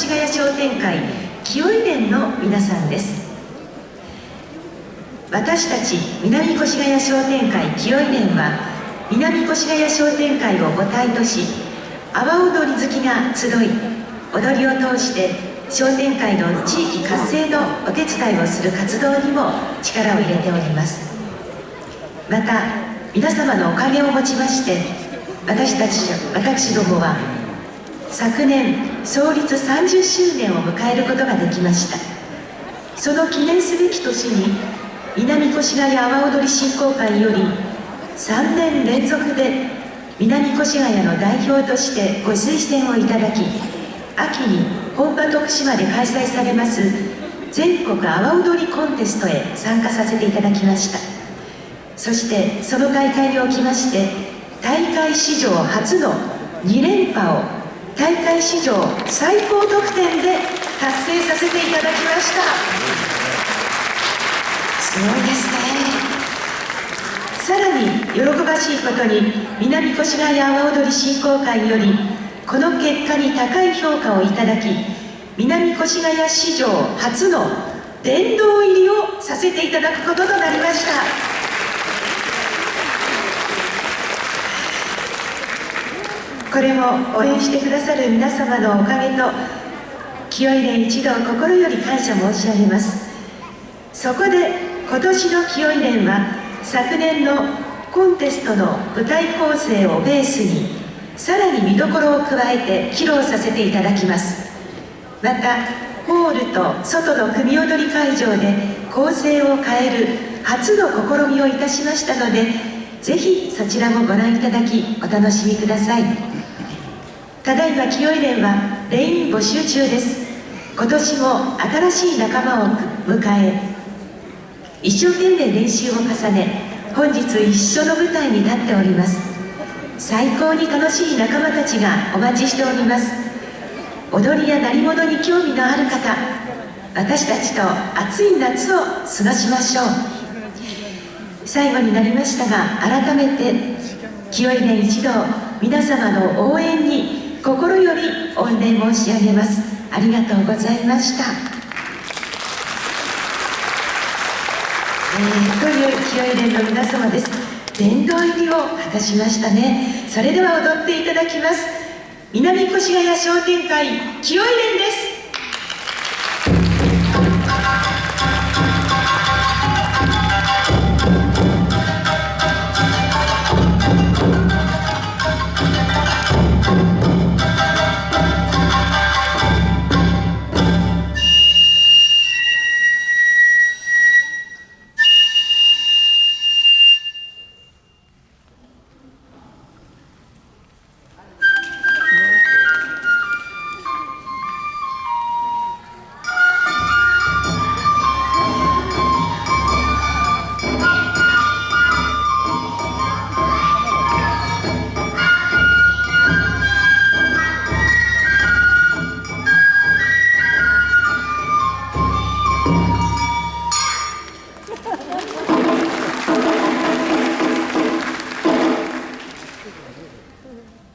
越谷商店会清井連の皆さんです。私たち南越谷商店会清井連は南越谷商店会を母体とし阿波踊り好きが集い踊りを通して商店会の地域活性のお手伝いをする活動にも力を入れております。また皆様のおかげをもちまして私たち私どもは昨年創立30周年を迎えることができました。その記念すべき年に南越谷阿波踊り振興会より3年連続で南越谷の代表としてご推薦をいただき秋に本場徳島で開催されます全国阿波踊りコンテストへ参加させていただきました。そしてその大会におきまして大会史上初の2連覇を大会史上最高得点で達成させていただきました。すごいですね。さらに喜ばしいことに南越谷阿波踊り振興会よりこの結果に高い評価をいただき南越谷史上初の殿堂入りをさせていただくこととなりました。これも応援してくださる皆様のおかげと清井連一同心より感謝申し上げますそこで今年の清井連は昨年のコンテストの舞台構成をベースにさらに見どころを加えて披露させていただきますまたホールと外の組踊り会場で構成を変える初の試みをいたしましたのでぜひそちらもご覧いただきお楽しみください。ただいま清井連は連員募集中です。今年も新しい仲間を迎え一生懸命練習を重ね本日一緒の舞台に立っております。最高に楽しい仲間たちがお待ちしております。踊りや鳴り物に興味のある方私たちと暑い夏を過ごしましょう。最後になりましたが改めて清井連一同皆様の応援に心より御礼申し上げます。ありがとうございました。えー、という清い連の皆様です。殿堂入りを果たしましたね。それでは踊っていただきます。南越谷商店会清い連です。Mm-hmm.